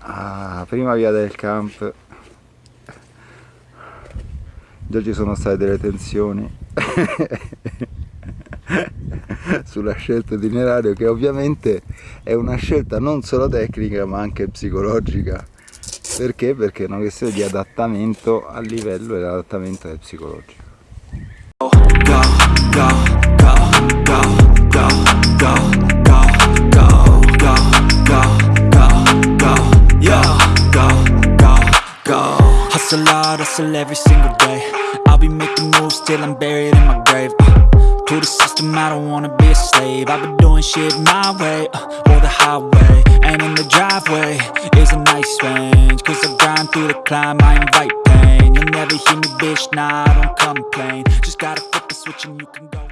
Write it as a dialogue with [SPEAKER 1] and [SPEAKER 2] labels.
[SPEAKER 1] Ah, prima via del camp. Già ci sono state delle tensioni sulla scelta di itinerario che ovviamente è una scelta non solo tecnica ma anche psicologica. Perché? Perché è una questione di adattamento al livello e l'adattamento è psicologico.
[SPEAKER 2] Hustle hard, hustle every single day. I'll be making moves till I'm buried in my grave uh, To the system, I don't wanna be a slave. I've been doing shit my way, uh, or the highway. And in the driveway is a nice range Cause I grind through the climb, I invite pain. You'll never hear me, bitch, nah, I don't complain. Just gotta flip the switch and you can go